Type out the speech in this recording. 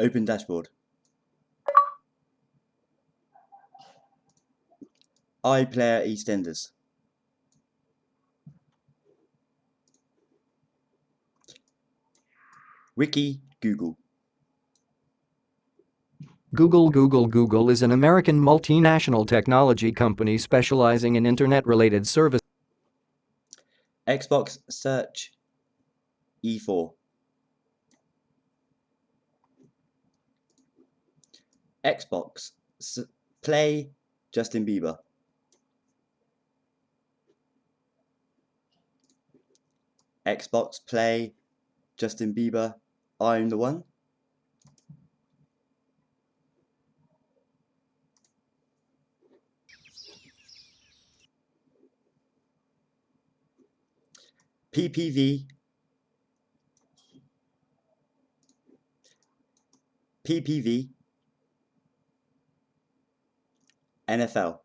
Open dashboard. iPlayer EastEnders. Wiki Google. Google Google Google is an American multinational technology company specializing in internet-related services. Xbox Search E4. Xbox Play Justin Bieber. Xbox Play Justin Bieber I'm the one. PPV PPV NFL